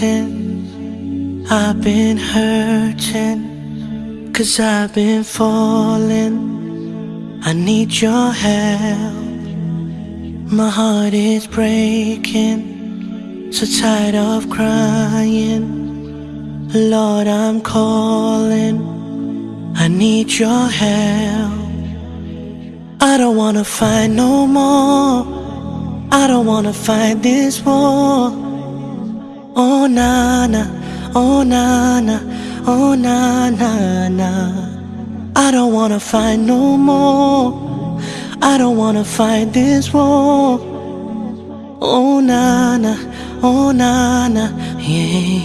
waiting. I've been hurting. Cause I've been falling. I need your help. My heart is breaking. So tired of crying. Lord, I'm calling. I need your help. I don't wanna fight no more. I don't wanna fight this war. Oh na na, oh na na, oh na na na. I don't wanna fight no more. I don't wanna fight this war. Oh na na, oh na na, yeah.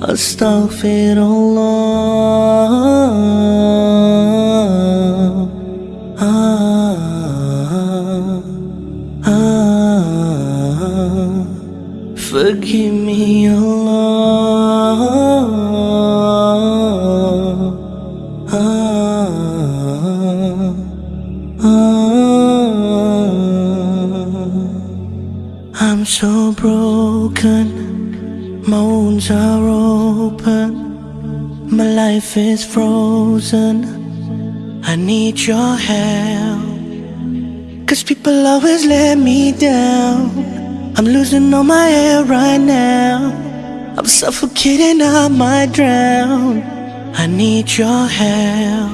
Astaghfirullah. Forgive me, Allah. Ah, ah, I'm so broken, my wounds are open, my life is frozen. I need your help. Cause people always let me down. I'm losing all my air right now. I'm suffocating, I might drown. I need your help.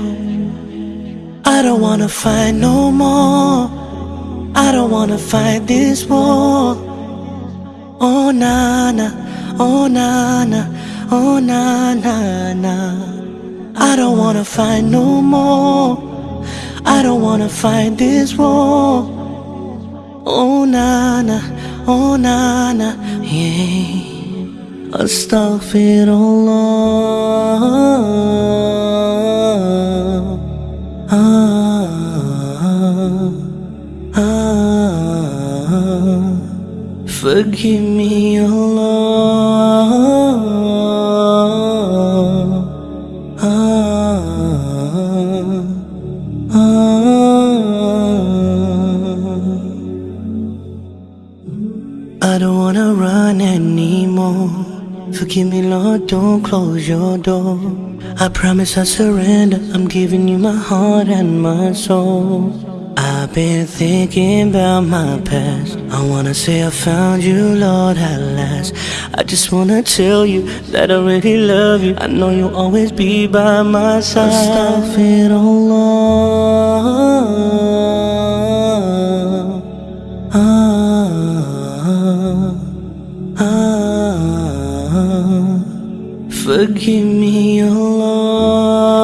I don't wanna fight no more. I don't wanna fight this war. Oh na na, oh na na, oh na na na. I don't wanna fight no more. I don't wanna fight this war. Oh na na, oh na na, yeah. Astaghfirullah. Ah, ah, forgive me, Allah. I don't wanna run anymore. Forgive me, Lord, don't close your door. I promise I surrender. I'm giving you my heart and my soul. I've been thinking about my past. I wanna say I found you, Lord, at last. I just wanna tell you that I really love you. I know you'll always be by my side. Astaghfirullah. Forgive me, Allah.